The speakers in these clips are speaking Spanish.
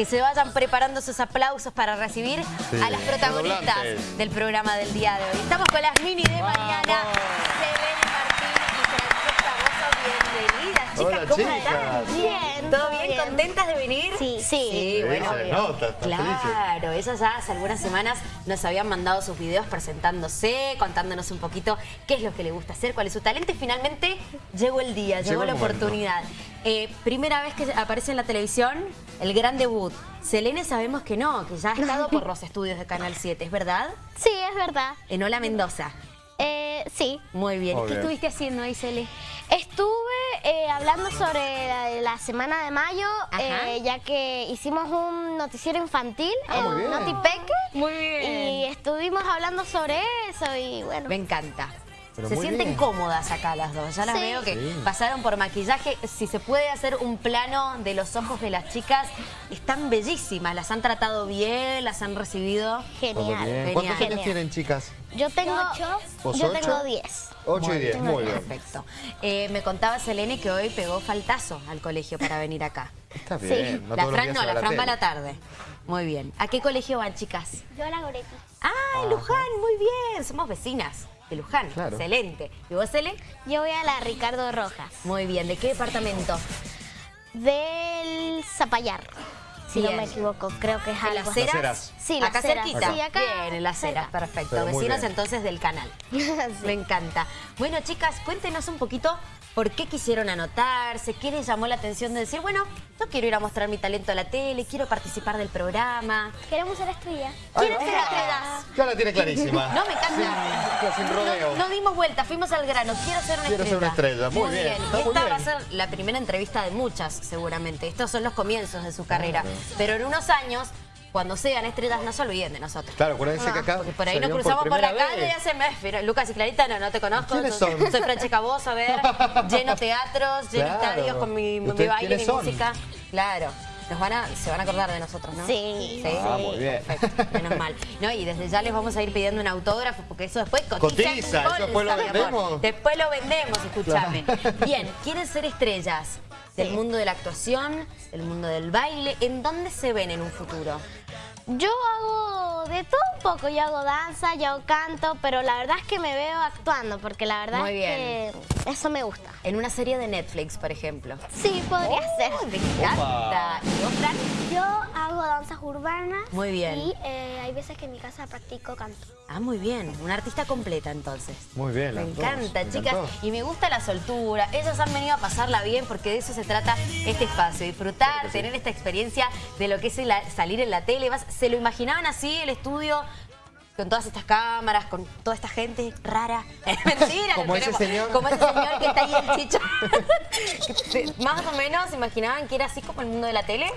que se vayan preparando sus aplausos para recibir Sí, a las protagonistas del programa del día de hoy. Estamos con las mini de mañana. Selene Martín y bienvenidas. Chicas, Hola, ¿cómo chicas. están? Bien. ¿Todo bien? ¿Contentas de venir? Sí. Sí, Sí, bueno. se nota, claro, ellas ya hace algunas semanas nos habían mandado sus videos presentándose, contándonos un poquito qué es lo que le gusta hacer, cuál es su talento y finalmente llegó el día, llegó, Llegó la momento. Eh, primera vez que aparece en la televisión, el gran debut. Selene sabemos que no, que ya ha estado por los estudios de Canal 7, ¿es verdad? Sí, es verdad. En Hola Mendoza. Eh, sí. Muy bien. Muy ¿Qué bien. estuviste haciendo ahí, Cele? Estuve eh, hablando sobre la, la semana de mayo, eh, ya que hicimos un noticiero infantil Ah, en. Notipeque. Muy bien. Y estuvimos hablando sobre eso y bueno. Me encanta. Pero se sienten bien. cómodas acá las dos. Ya las Sí. veo que Sí. pasaron por maquillaje. Si se puede hacer un plano de los ojos de las chicas, están bellísimas. Las han tratado bien, las han recibido. Genial. bien. ¿Cuántos Genial. años tienen, chicas? Yo tengo, ¿Vos yo ocho? tengo 10. 8 y 10, muy bien. Perfecto. Eh, me contaba Selene que hoy pegó faltazo al colegio para venir acá. Está bien. No la Fran no, la va a Fran va a la tarde. Muy bien. ¿A qué colegio van, chicas? Yo la Goretti. Ah, en Luján, muy bien. Somos vecinas de Luján. Claro. Excelente. ¿Y vos, Cele? Yo voy a la Ricardo Rojas. Muy bien. ¿De qué departamento? Del Zapallar. Si Bien. no me equivoco, creo que es ¿En algo las? Ceras. Sí, las acá ceras. cerquita. Sí, acá Bien, en las ceras, cerca. perfecto. Vecinos bien. entonces del canal. Sí. Me encanta. Bueno, chicas, cuéntenos un poquito por qué quisieron anotarse, qué les llamó la atención de decir, bueno, yo quiero ir a mostrar mi talento a la tele, quiero participar del programa. Queremos ser estrellas. ¿Quieren ser estrellas? Ya la tiene clarísima. No, me encanta. Sin, sin rodeo. No, no dimos vuelta, fuimos al grano. Quiero ser una Quiero ser estrella. una estrella. Muy bien, está Y muy esta va a bien. ser la primera entrevista de muchas, seguramente. Estos son los comienzos de su carrera. Pero en unos años, cuando sean estrellas, no se olviden de nosotros. Claro, acuérdense que acá. Porque por ahí nos cruzamos por, la calle y hace mes. Pero Lucas y Clarita, no, no te conozco. ¿Quiénes soy, son? soy Francesca Voz, a ver. lleno teatros, lleno Claro. estadios con mi, ¿Y mi baile, mi son? música. Claro. Nos van a, se van a acordar de nosotros, ¿no? Sí. Sí. Ah, muy bien. Perfecto, menos mal. No, y desde ya les vamos a ir pidiendo un autógrafo porque eso después cotiza. Cotiza, bolsa, eso después lo vendemos. Después lo vendemos, escúchame. Bien, ¿quieren ser estrellas del Sí. mundo de la actuación, del mundo del baile? ¿En dónde se ven en un futuro? Yo hago de todo un poco. Yo hago danza, yo hago canto, pero la verdad es que me veo actuando porque la verdad Muy es que eso me gusta. En una serie de Netflix, por ejemplo. Sí, podría ser. ¡Oh, me encanta! ¿Y vos, Fran? Yo hago danzas urbanas. Muy bien. Y eh, hay veces que en mi casa practico canto. Ah, muy bien. Una artista completa, entonces. Muy bien, Me dos, encanta, me chicas. Y me gusta la soltura. Ellas han venido a pasarla bien porque de eso se trata este espacio. Disfrutar, tener esta experiencia de lo que es el- salir en la tele. Vas- ¿Se lo imaginaban así el estudio? Con todas estas cámaras, con toda esta gente rara. Mentira, Como ese señor. Como ese señor que está ahí el chicho. Más o menos, ¿se imaginaban que era así como el mundo de la tele?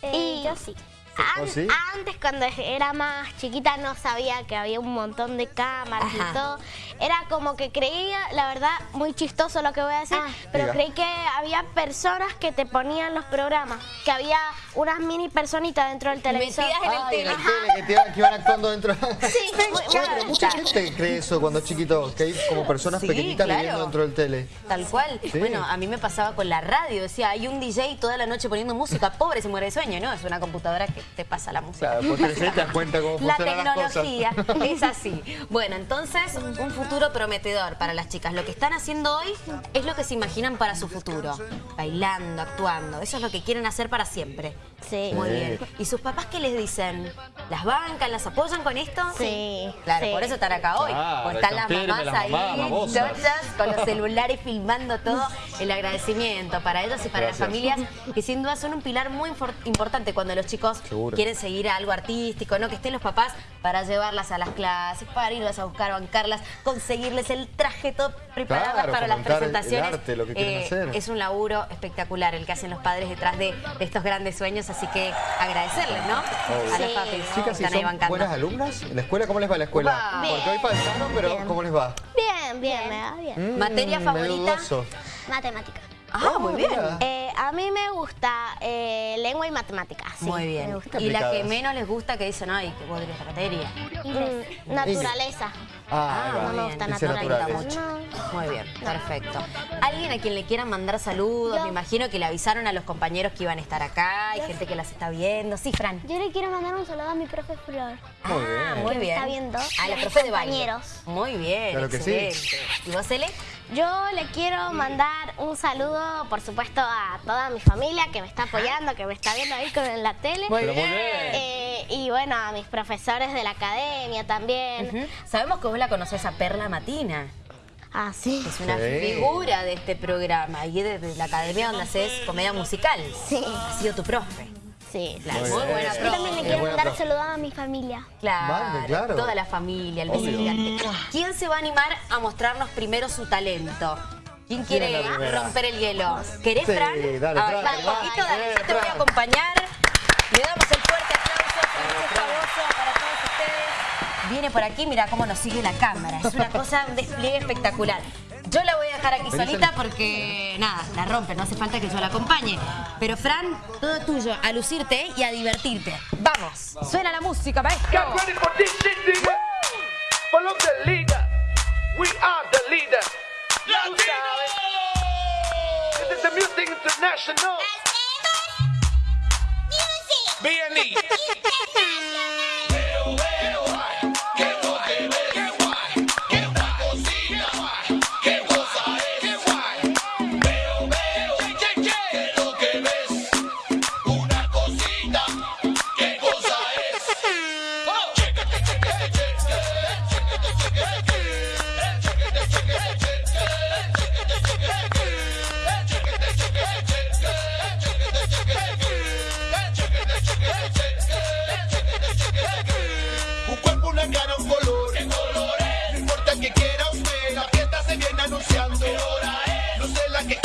Eh, Y- yo sí. An- ¿Oh, sí? Antes, cuando era más chiquita, no sabía que había un montón de cámaras Ajá. y todo. Era como que creía, la verdad, muy chistoso lo que voy a decir, Ah. pero Diga. creí que había personas que te ponían los programas, que había unas mini personitas dentro del televisor. Metidas en el Ay, tele. que, te iban, que iban actuando dentro. Sí, muy- Bueno, pero mucha gente cree eso cuando es chiquito, que hay como personas Sí, pequeñitas claro. viviendo dentro del tele. Tal cual. Sí. Bueno, a mí me pasaba con la radio. Decía, hay un DJ toda la noche poniendo música. Pobre, se muere de sueño, ¿no? Es una computadora que te pasa la música. Claro, te das cuenta cómo La funcionan las cosas. tecnología es así. Bueno, entonces, un futuro prometedor para las chicas. Lo que están haciendo hoy es lo que se imaginan para su futuro. Bailando, actuando. Eso es lo que quieren hacer para siempre. Sí. Muy Sí. bien. ¿Y sus papás qué les dicen? ¿Las bancan? ¿Las apoyan con esto? Sí, Claro, sí. por eso están acá hoy. Están las mamás las ahí, mamás, chochas, con los celulares filmando todo. El agradecimiento para ellos y para Gracias. las familias, que sin duda son un pilar muy importante cuando los chicos Seguro. quieren seguir algo artístico, ¿no? Que estén los papás para llevarlas a las clases, para irlas a buscar, bancarlas, conseguirles el traje todo preparado Claro, para las el- presentaciones. Eh, arte, lo que quieren hacer. Es un laburo espectacular el que hacen los padres detrás de, de estos grandes sueños, así que agradecerles, ¿no? A los Sí. papis que Chicas, ¿y están ahí son bancando. buenas alumnas? ¿En la escuela cómo les va la escuela? Porque hoy pasaron, pero Bien. ¿cómo les va? Bien, bien, me va bien. Mm, ¿Materia favorita? dudoso. Matemática. Ah, muy bien. Eh, a mí me gusta eh, lengua y matemáticas. sí, Muy me bien. gusta. Y la que menos les gusta que dicen, ay, qué podría esta materia. Mm, naturaleza. Ah, Ah, no me gusta naturaleza. No. Muy bien, perfecto. ¿Alguien a quien le quieran mandar saludos? Yo. Me imagino que le avisaron a los compañeros que iban a estar acá. Hay gente que las está viendo. Sí, Fran. Yo le quiero mandar un saludo a mi profe Flor. Muy Ah, bien. muy bien. está viendo. A la profe de baile. compañeros. Muy bien, Claro que sí. excelente. ¿Y vos, Ele? Yo le quiero mandar un saludo, por supuesto, a toda mi familia que me está apoyando, que me está viendo ahí con en la tele. Muy bien. Eh, y bueno, a mis profesores de la academia también. Sabemos que vos la conocés a Perla Matina. Ah, sí. Es una Sí. figura de este programa y de, de la academia donde haces comedia musical. Sí. Ha sido tu profe. Sí, Claro, Muy muy, buena Yo también le quiero buena mandar saludos a mi familia. Claro, Mande, claro. toda la familia, el beso gigante. ¿Quién se va a animar a mostrarnos primero su talento? ¿Quién ¿Quién quiere romper el hielo? ¿Querés, Sí, Fran? dale, Fran, Fran. poquito, dale, yo te voy a acompañar. Le damos el fuerte aplauso, Francisco Bozo, para todos ustedes. Viene por aquí, mira cómo nos sigue la cámara. Es una cosa, un despliegue espectacular. Yo la voy a dejar aquí solita porque, nada, la rompe, no hace falta que yo la acompañe. Pero, Fran, todo tuyo, a lucirte y a divertirte. ¡Vamos! Suena la música, maestro. We are the leader. This is the Music International. B&E.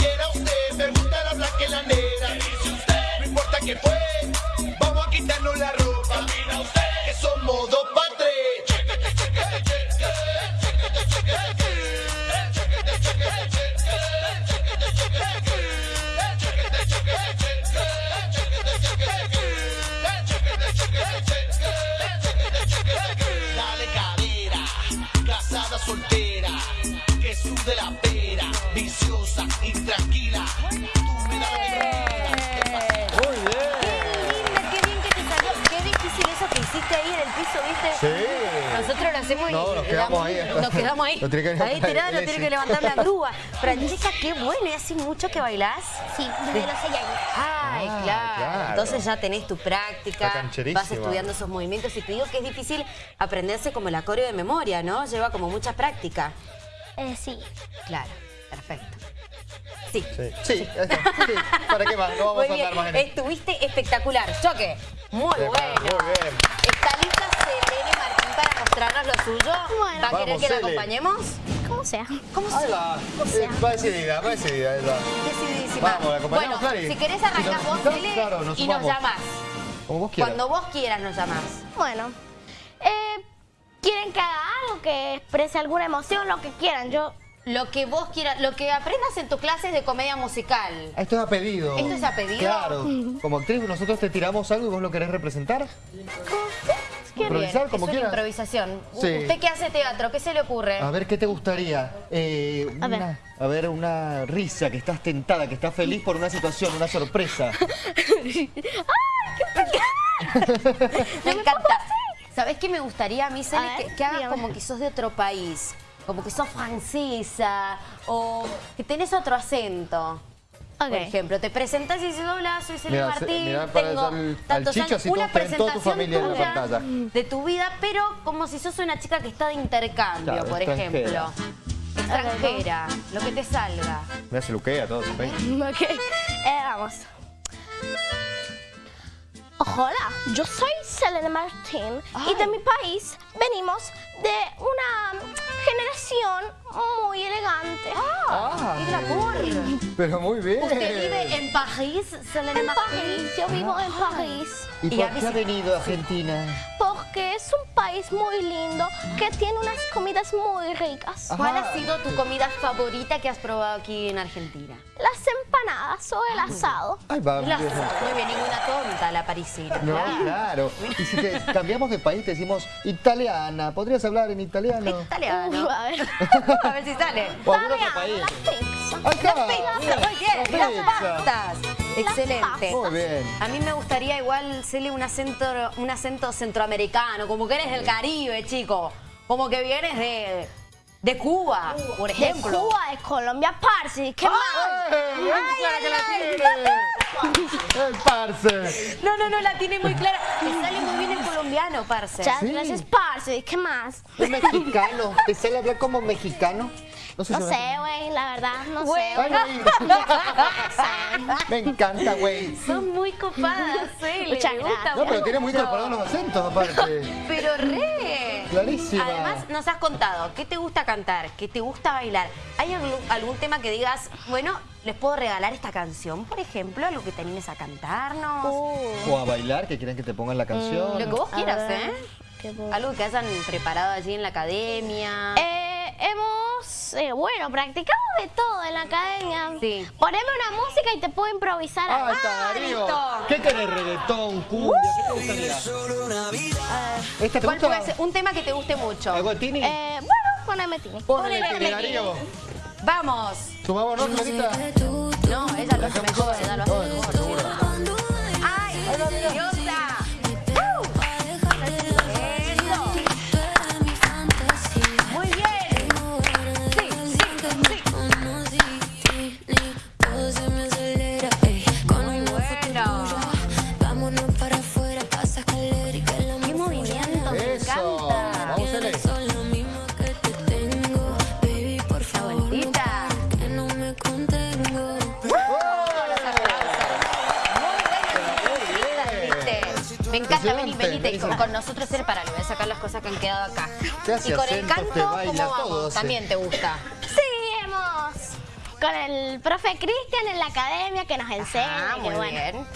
Quiera usted, me gusta la y la negra. No importa que fue, el piso, ¿viste? Sí. Nosotros lo hacemos y No, nos quedamos ahí. Nos quedamos ahí. Lo tiene que ahí tirado, lo tiene que levantar la grúa. Francesca, qué bueno. ¿Y hace mucho que bailás? Sí, desde los seis años. Ay, Ah, claro. claro. Entonces ya tenés tu práctica, vas estudiando esos movimientos y te digo que es difícil aprenderse como la coreo de memoria, ¿no? Lleva como mucha práctica. Eh, sí. Claro, perfecto. Sí. Sí, sí, ahí está. Sí. ¿Para qué más? No vamos Muy a bien, andar más en estuviste espectacular. Choque, muy Bien, bueno. muy bien. ¿Está lista Selene Martín para mostrarnos lo suyo? Bueno. ¿Va a querer Vamos, que la acompañemos? ¿Cómo sea? ¿Cómo Ahí se va. Eh, Va decidida, va decidida. ahí va. Decididísima. Vamos, ¿la acompañamos, bueno, Clary? si querés Si arrancás vos, necesitas, Sele, claro, nos y nos llamás. Como vos quieras. Cuando vos quieras nos llamás. Bueno, eh, ¿quieren que haga algo, que exprese alguna emoción, lo que quieran? Yo, Lo que vos quieras, lo que aprendas en tus clases de comedia musical. Ah, Esto es a pedido. ¿Esto es a pedido? Claro. Como actriz, nosotros te tiramos algo y vos lo querés representar. Qué Improvisar bien, como es una quieras. improvisación. Sí. ¿Usted que hace teatro? ¿Qué se le ocurre? A ver, ¿qué te gustaría? Eh, A ver. una, a ver, una risa, que estás tentada, que estás feliz por una situación, una sorpresa. Me encanta. ¿Sabés qué me gustaría a mí? A ver, que, que hagas como que sos de otro país. Como que sos francesa o que tenés otro acento. Por ejemplo, te presentás y dices, hola, soy se- Martín, mirá para tengo al- al tantos Chicho, años. así Una ven toda tu presentación familia en la pantalla. de tu vida, pero como si sos una chica que está de intercambio, Claro, por extranjera. ejemplo. Extranjera, lo que te salga. Me hace luquea todo. ¿sí? Ok, eh, vamos. Hola, yo soy Selena Martín y de mi país venimos de una generación muy elegante. Ah, ¡Qué glamour! pero muy bien. ¿Usted vive en París, Selena En Martín? París, yo vivo en París. ¿Y y por qué ha venido a Argentina? Porque que es un país muy lindo que tiene unas comidas muy ricas. ¿Cuál ha sido tu comida favorita que has probado aquí en Argentina? Las empanadas o el asado. Ay, va. La- Muy bien, ninguna tonta la parisina. No, claro. Y si te cambiamos de país, te decimos italiana. ¿Podrías hablar en italiano? Italiano. Uh, a ver. A ver si sale. O algún otro país. las pizzas. Muy bien, las pastas. Excelente. Muy bien. A mí me gustaría igual hacerle un acento, un acento centroamericano, como que eres del Caribe, chico. Como que vienes de, de Cuba, por De ejemplo. Cuba, de Colombia, parce. ¿Qué más? ¡Ay, ay, que la tiene! ¡El parce! No, no, no, la tiene muy clara. Te sale muy bien el colombiano, parce. Muchas Sí. gracias, parce. ¿Qué más? Es mexicano. ¿Te sale hablar como mexicano? No sé, güey, la verdad, no Güey. sé. Ay. Me encanta, güey. Son muy copadas. Le Muchas gusta gracias. No, pero tiene muy incorporados los acentos, aparte. Pero re. Clarísima. Además, nos has contado qué te gusta cantar, qué te gusta bailar. ¿Hay algún, algún tema que digas, bueno, les puedo regalar esta canción, por ejemplo, algo que te animes a cantarnos? O a bailar, que quieren que te pongan la canción. Lo que vos quieras, ¿eh? Algo que hayan preparado allí en la academia. Eh, hemos, eh, bueno, practicado de todo en la academia. Sí. Poneme una música y te puedo improvisar. Ah, está Darío. listo. ¿Qué querés? ¿Reggaetón? ¿Cumbia? ¿Qué te gustaría? ¿Esta te ¿Cuál gusta? puede ser? Un tema que te guste mucho. ¿Algo de Tini? Eh, bueno, poneme Tini. Ponele ponele Tini. Darío. Vamos. ¿Sumamos no, Clarita? No, ella encanta, venite. Con, nosotros el para, le voy a sacar las cosas que han quedado acá. Te hace y con el canto, te baila, ¿cómo vamos? También te gusta. Sí, hemos con el profe Cristian en la academia que nos enseña. Ah, muy bueno. bien.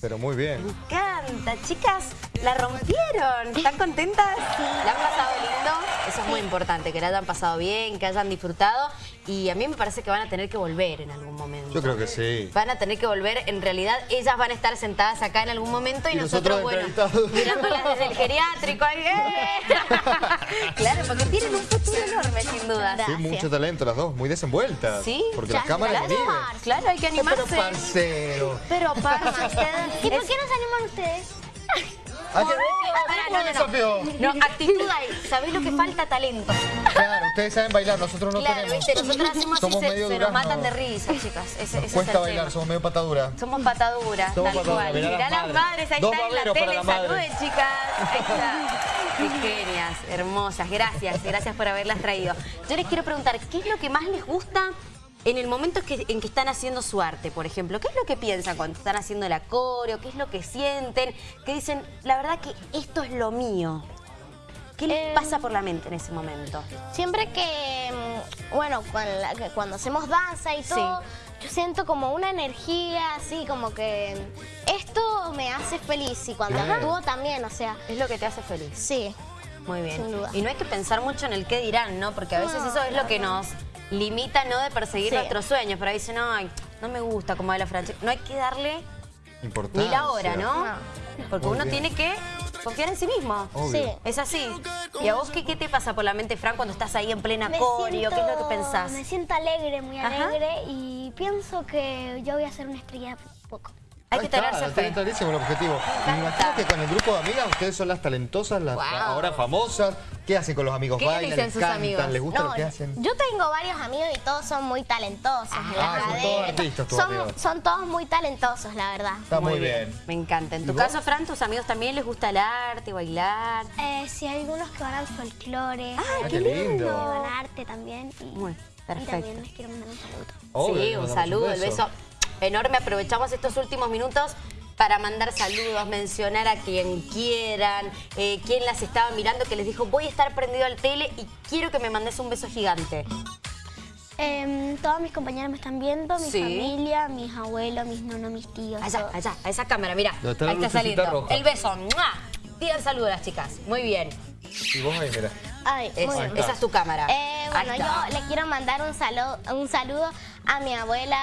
Pero muy bien. Me encanta, chicas, la rompieron. ¿Están contentas? ¿La han pasado lindo? Eso es muy importante, que la hayan pasado bien, que hayan disfrutado. Y a mí me parece que van a tener que volver en algún momento. Yo creo que sí. Van a tener que volver, en realidad ellas van a estar sentadas acá en algún momento y, Y nosotros nosotros, bueno, mirándolas desde el geriátrico. ¡eh! claro, porque tienen un futuro enorme, sin duda. Sí, mucho talento las dos, muy desenvueltas. Sí, Porque ya, las cámaras claro. Claro, hay que animarse. Pero parcero. Pero, parce, ustedes... ¿Y por qué no se animan ustedes? ¿A qué? Pará, ¿Cómo no, no, desafío? no. Actitud ahí. ¿Sabés lo que falta? Talento. Claro, ustedes saben bailar, nosotros no claro, tenemos. viste, nosotros hacemos Somos y se, medio se nos matan de risa, chicas. Ese, ese es Cuesta el bailar, tema. somos medio patadura. Somos pataduras, Somos tal cual. mirá Mirá las madres. madres, ahí Dos están en la tele. las madres. Saluden, chicas. Ahí está. Qué genias, hermosas. Gracias, gracias por haberlas traído. Yo les quiero preguntar, ¿qué es lo que más les gusta en el momento que- en que están haciendo su arte, por ejemplo? ¿Qué es lo que piensan cuando están haciendo la coreo? ¿Qué es lo que sienten? Que dicen, la verdad que esto es lo mío. ¿Qué les Eh, pasa por la mente en ese momento? Siempre que, mm, bueno, cuando, hacemos danza y todo, yo siento como una energía así, como que esto me hace feliz y cuando Claro. actúo también, o sea, Es lo que te hace feliz. sí. Muy bien. Sin duda. Y no hay que pensar mucho en el qué dirán, ¿no? Porque a veces eso es lo que nos limita, ¿no? De perseguir Sí. nuestros sueños. Pero ahí dicen, ay, no me gusta como la Francesca. No hay que darle ni la hora, ¿no? Porque Muy uno bien. tiene que confiar en sí mismo. Obvio. Sí. Es así. ¿Y a vos qué, qué te pasa por la mente, Fran, cuando estás ahí en plena coreo? ¿Qué es lo que pensás? Me siento alegre, muy Ajá. alegre y pienso que yo voy a ser una estrella poco. Hay Ahí que está, tenerse fe. clarísimo el objetivo. Me imagino que con el grupo de amigas ustedes son las talentosas, las Wow. ahora famosas. ¿Qué hacen con los amigos? ¿Qué les ¿Bailan? dicen les sus cantan? amigos? ¿Les gusta No, lo que hacen? yo tengo varios amigos y todos son muy talentosos en la Ah, son todos artistas tus son, amigos. son todos muy talentosos, la verdad. Está muy, bien. Me encanta. En ¿Y tu vos? caso, Fran, tus amigos también les gusta el arte, bailar. Eh, sí, hay algunos que van al folclore, Ah, hay qué algunos lindo. van a arte también. Y, Muy y perfecto. también les quiero mandar un saludo. Obvio, sí, un saludo, el beso enorme. Aprovechamos estos últimos minutos para mandar saludos, mencionar a quien quieran, eh, quien las estaba mirando, que les dijo, voy a estar prendido al tele y quiero que me mandes un beso gigante. Em, todos mis compañeros me están viendo, mi Sí. familia, mis abuelos, mis nonos, mis tíos. Allá, todos. allá, a esa cámara, mira. Ahí está saliendo. roja. El beso. ¡mua! Pidan saludos a las chicas. Muy bien. Y vos ahí, mira. Ay, Es- bien. esa es tu cámara. Eh, Ahí bueno, yo le quiero mandar un saludo, un saludo a mi abuela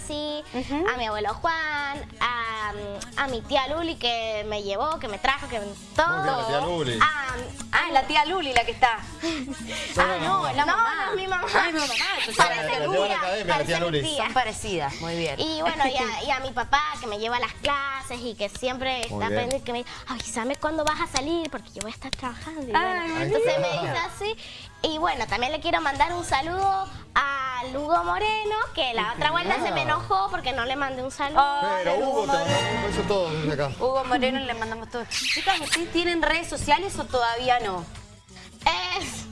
Nancy, a mi abuelo Juan, a, a mi tía Luli que me llevó, que me trajo, que todo. La tía Luli. A- Ah, la tía Luli la que está. ah, no, es la No, mamá. no es mi mamá. Ah, es mi mamá. Parece la tía academia, la tía Luli. tía. Son parecidas, muy bien. Y bueno, y a, y a mi papá que me lleva a las clases y que siempre está pendiente, que me dice, avísame cuándo vas a salir porque yo voy a estar trabajando. Y Ay, bueno, Ahí entonces me dice así. Y bueno, también le quiero mandar un saludo a Lugo Moreno, que la otra vuelta se me enojó porque no le mandé un saludo. Pero Hugo Hugo, te Moreno. mandamos un beso todos desde acá. Hugo Moreno le mandamos todo. Chicas, ¿ustedes tienen redes sociales o todavía no? Es-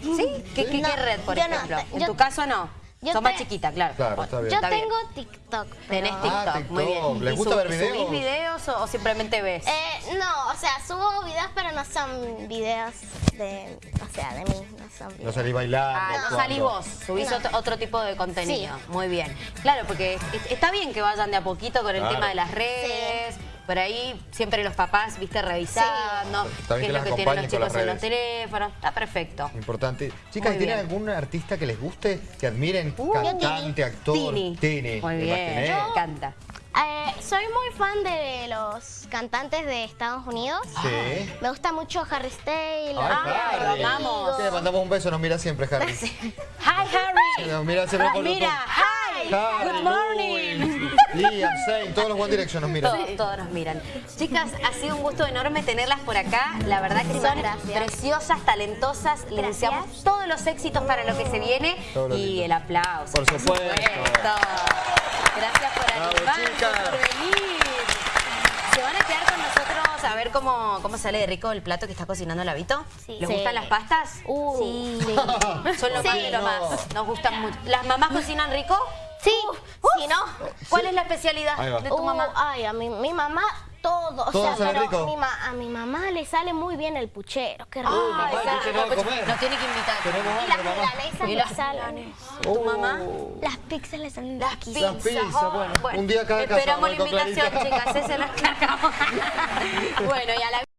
¿Sí? ¿Qué, qué- No, qué red, por no, ejemplo? en tu caso no. Yo Sos más te- chiquita, claro. Claro, está bien. yo Está bien. tengo TikTok. Tenés pero- TikTok, Ah, muy TikTok. bien. ¿Les ¿Y gusta ver videos? ¿Subís videos o, o simplemente ves? Eh, no, o sea, subo videos, pero no son videos de, o sea, de mí, no son No videos. salí bailando. Ah, no actuando. salís vos, subís No. otro, otro tipo de contenido. Sí. Muy bien. Claro, porque es- está bien que vayan de a poquito con el Claro. tema de las redes. Por ahí siempre los papás, viste, revisando bien qué que es lo que tienen los chicos en los teléfonos. Está perfecto. Importante. Chicas, Muy ¿tienen bien. algún artista que les guste, que admiren? Uh, Cantante, actor. Tini. Tini. Muy ¿Me bien, me encanta. Eh, soy muy fan de los cantantes de Estados Unidos. Sí. Me gusta mucho Harry Styles. Ay, Harry. lo amamos. Sí, Le mandamos un beso, nos mira siempre, Harry. Hi, Harry. Nos mira siempre por Mira, hi. Harry, Good morning. Liam, todos los One Direction nos miran. Todos, todos nos miran. Chicas, ha sido un gusto enorme tenerlas por acá. La verdad que son Gracias. preciosas, talentosas. Les deseamos todos los éxitos para lo que se viene Todo y lindo. el aplauso. Por supuesto. Gracias por chicas. por venir. ¿Se van a quedar con nosotros a ver cómo, cómo sale de rico el plato que está cocinando Vito? Sí. ¿Les Sí. gustan las pastas? Uh, Sí. sí. Son lo Sí. más de lo más. Nos gustan mucho. ¿Las mamás cocinan rico? Sí, si no. ¿Cuál es la especialidad de tu Uh, mamá? ay, a mi, mi mamá todo. O Todo sea, sale pero rico. mi ma- a mi mamá le sale muy bien el puchero. Qué rico. mamá, Ay, ¿qué Sara, tenemos que comer? Nos tiene que invitar. Tenemos y las milanesas le las salen. ¿Tu mamá? Las pizzas le salen Las riquísimas. Las pizzas, bueno. Un día cada casa Esperamos la vamos con invitación, chicas, ese lo encargamos. bueno, y a la